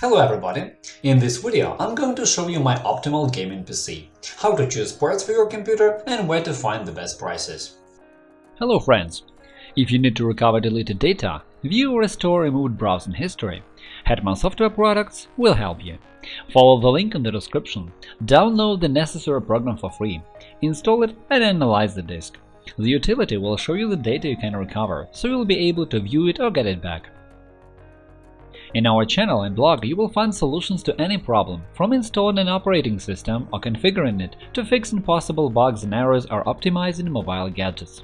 Hello everybody! In this video I'm going to show you my optimal gaming PC, how to choose parts for your computer and where to find the best prices. Hello friends! If you need to recover deleted data, view or restore removed browsing history, Hetman Software Products will help you. Follow the link in the description, download the necessary program for free, install it and analyze the disk. The utility will show you the data you can recover, so you'll be able to view it or get it back. In our channel and blog you will find solutions to any problem, from installing an operating system or configuring it to fixing possible bugs and errors or optimizing mobile gadgets.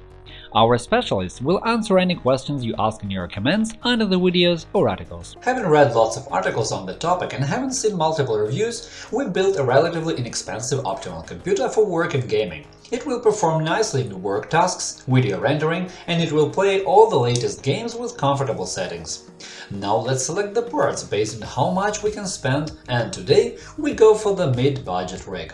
Our specialists will answer any questions you ask in your comments under the videos or articles. Having read lots of articles on the topic and having seen multiple reviews, we built a relatively inexpensive optimal computer for work and gaming. It will perform nicely in work tasks, video rendering, and it will play all the latest games with comfortable settings. Now let's select the parts based on how much we can spend, and today we go for the mid-budget rig.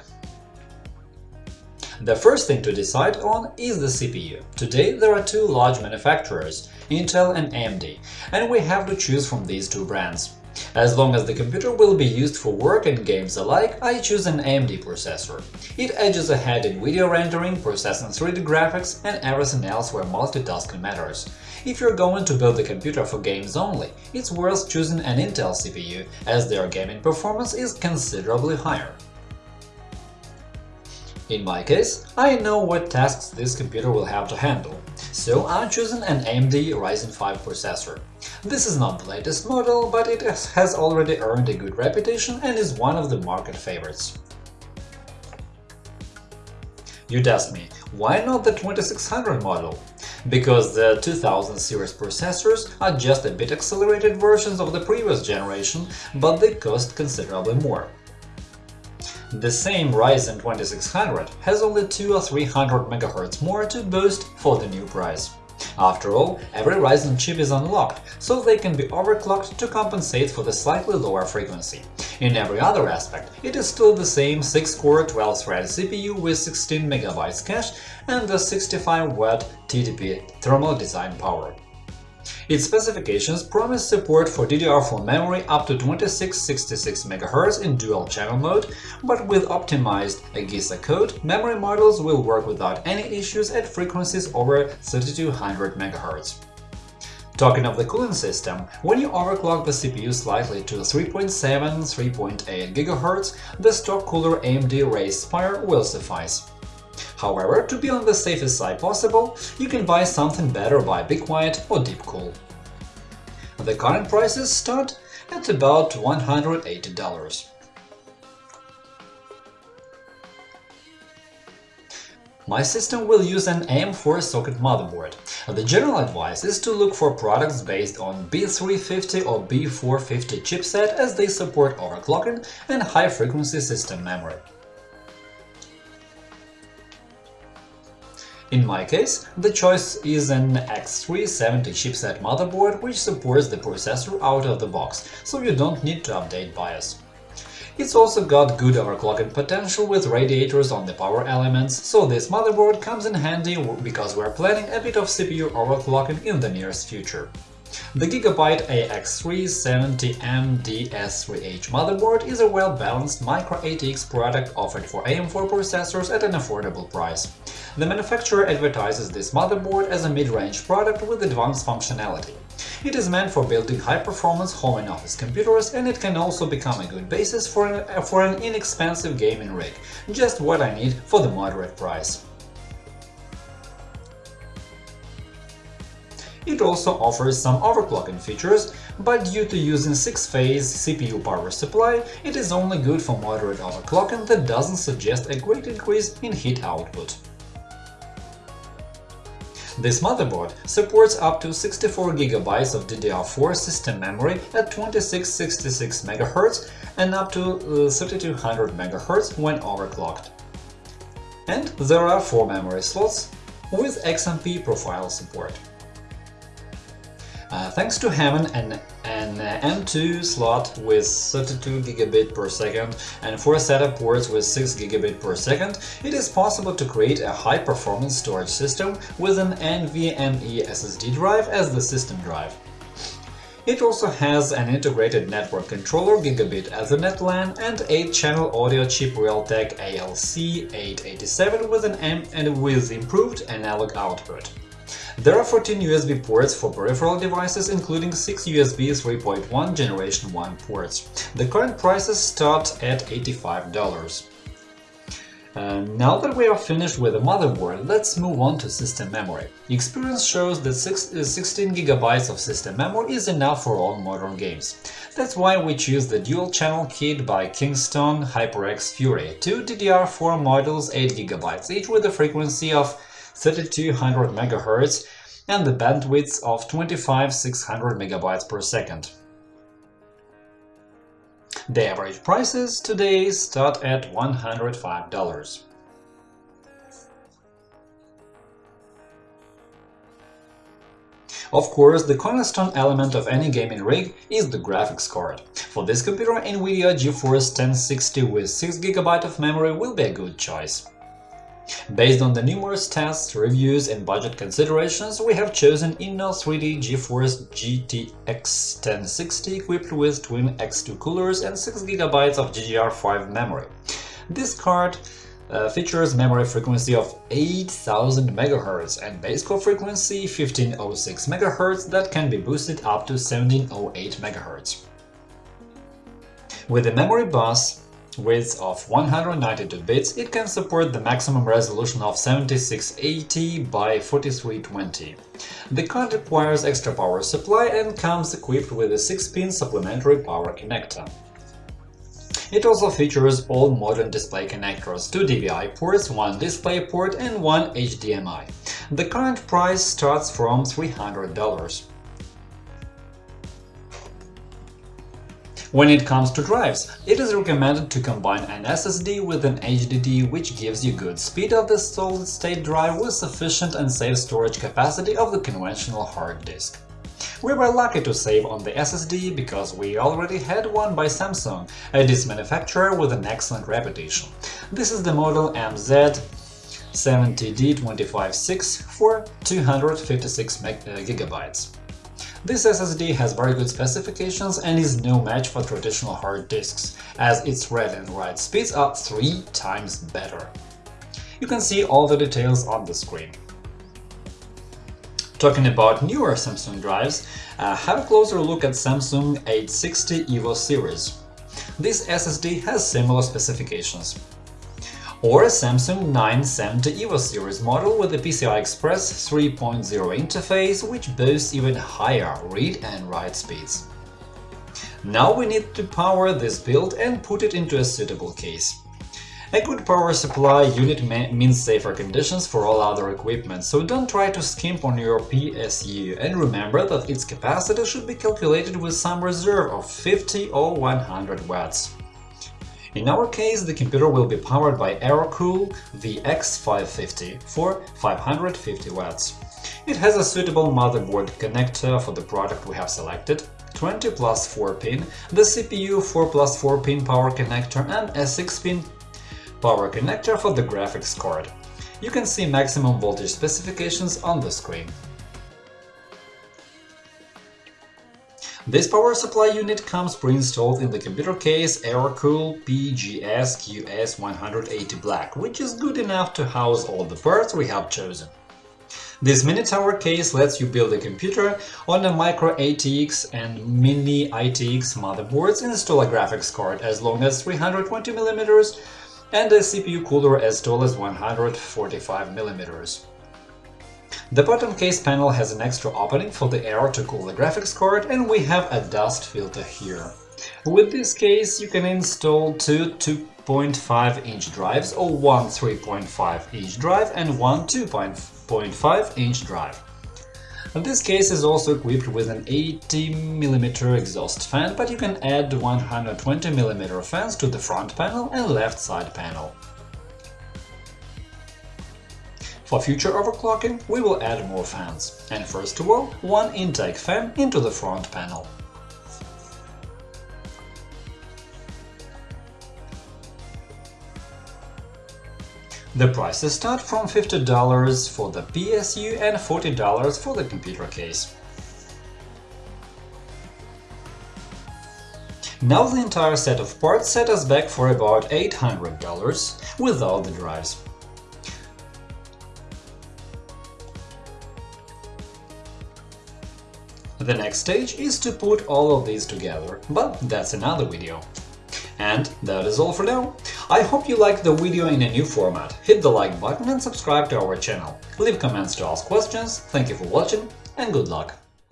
The first thing to decide on is the CPU. Today there are two large manufacturers, Intel and AMD, and we have to choose from these two brands. As long as the computer will be used for work and games alike, I choose an AMD processor. It edges ahead in video rendering, processing 3D graphics, and everything else where multitasking matters. If you're going to build a computer for games only, it's worth choosing an Intel CPU, as their gaming performance is considerably higher. In my case, I know what tasks this computer will have to handle, so I'm choosing an AMD Ryzen 5 processor. This is not the latest model, but it has already earned a good reputation and is one of the market favorites. You'd ask me, why not the 2600 model? Because the 2000 series processors are just a bit accelerated versions of the previous generation, but they cost considerably more. The same Ryzen 2600 has only 2 or 300 MHz more to boost for the new price. After all, every Ryzen chip is unlocked, so they can be overclocked to compensate for the slightly lower frequency. In every other aspect, it is still the same 6-core 12-thread CPU with 16 MB cache and the 65W TDP thermal design power. Its specifications promise support for DDR4 memory up to 2666 MHz in dual-channel mode, but with optimized AGESA code, memory models will work without any issues at frequencies over 3200 MHz. Talking of the cooling system, when you overclock the CPU slightly to 3.7–3.8 GHz, the stock cooler AMD Wraith Spire will suffice. However, to be on the safest side possible, you can buy something better by BeQuiet or DeepCool. The current prices start at about $180. My system will use an AM4 socket motherboard. The general advice is to look for products based on B350 or B450 chipset as they support overclocking and high-frequency system memory. In my case, the choice is an X370 chipset motherboard which supports the processor out of the box, so you don't need to update BIOS. It's also got good overclocking potential with radiators on the power elements, so this motherboard comes in handy because we're planning a bit of CPU overclocking in the nearest future. The Gigabyte AX370M DS3H motherboard is a well-balanced Micro-ATX product offered for AM4 processors at an affordable price. The manufacturer advertises this motherboard as a mid-range product with advanced functionality. It is meant for building high-performance home and office computers, and it can also become a good basis for an, for an inexpensive gaming rig, just what I need for the moderate price. It also offers some overclocking features, but due to using 6-phase CPU power supply, it is only good for moderate overclocking that doesn't suggest a great increase in heat output. This motherboard supports up to 64GB of DDR4 system memory at 2666 MHz and up to uh, 3200 MHz when overclocked. And there are 4 memory slots with XMP profile support. Uh, thanks to having an, an M2 slot with 32 gigabit per second and 4 SATA ports with 6 gigabit per second, it is possible to create a high-performance storage system with an NVMe SSD drive as the system drive. It also has an integrated network controller Gigabit Ethernet LAN and 8-channel audio chip Realtek ALC887 with an M and with improved analog output. There are 14 USB ports for peripheral devices, including 6 USB 3.1 Generation 1 ports. The current prices start at $85. Uh, now that we are finished with the motherboard, let's move on to system memory. Experience shows that 16GB uh, of system memory is enough for all modern games. That's why we choose the dual-channel kit by Kingston HyperX Fury, two DDR4 modules 8GB each with a frequency of 3200 MHz and the bandwidth of 25-600 MB per second. The average prices today start at $105. Of course, the cornerstone element of any gaming rig is the graphics card. For this computer, NVIDIA GeForce 1060 with 6GB of memory will be a good choice. Based on the numerous tests, reviews and budget considerations, we have chosen Inno3D GeForce GTX 1060 equipped with twin X2 coolers and 6GB of GDDR5 memory. This card uh, features memory frequency of 8000 MHz and base core frequency 1506 MHz that can be boosted up to 1708 MHz. With the memory bus, width of 192 bits, it can support the maximum resolution of 7680 by 4320. The card requires extra power supply and comes equipped with a 6-pin supplementary power connector. It also features all modern display connectors, two DVI ports, one DisplayPort and one HDMI. The current price starts from $300. When it comes to drives, it is recommended to combine an SSD with an HDD, which gives you good speed of the solid-state drive with sufficient and safe storage capacity of the conventional hard disk. We were lucky to save on the SSD because we already had one by Samsung, a disk manufacturer with an excellent reputation. This is the model MZ70D256 for 256 GB. Uh, This SSD has very good specifications and is no match for traditional hard disks, as its read and write speeds are three times better. You can see all the details on the screen. Talking about newer Samsung drives, uh, have a closer look at Samsung 860 EVO series. This SSD has similar specifications or a Samsung 970 EVO series model with a PCI Express 3.0 interface which boasts even higher read and write speeds. Now we need to power this build and put it into a suitable case. A good power supply unit means safer conditions for all other equipment, so don't try to skimp on your PSU and remember that its capacity should be calculated with some reserve of 50 or 100 watts. In our case, the computer will be powered by Aerocool VX550 for 550 watts. It has a suitable motherboard connector for the product we have selected, 20 plus 4 pin, the CPU 4 plus 4 pin power connector and a 6 pin power connector for the graphics card. You can see maximum voltage specifications on the screen. This power supply unit comes pre-installed in the computer case Aerocool PGS QS180 Black, which is good enough to house all the parts we have chosen. This mini tower case lets you build a computer on a micro ATX and mini ITX motherboards, install a graphics card as long as 320mm and a CPU cooler as tall as 145mm. The bottom case panel has an extra opening for the air to cool the graphics card and we have a dust filter here. With this case you can install two 2.5-inch drives or one 3.5-inch drive and one 2.5-inch drive. This case is also equipped with an 80mm exhaust fan, but you can add 120mm fans to the front panel and left side panel. For future overclocking, we will add more fans, and first of all, one intake fan into the front panel. The prices start from $50 for the PSU and $40 for the computer case. Now the entire set of parts set us back for about $800 without the drives. The next stage is to put all of these together, but that's another video. And that is all for now. I hope you liked the video in a new format. Hit the like button and subscribe to our channel. Leave comments to ask questions. Thank you for watching and good luck!